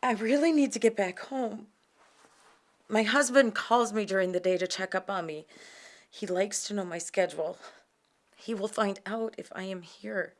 I really need to get back home. My husband calls me during the day to check up on me. He likes to know my schedule. He will find out if I am here.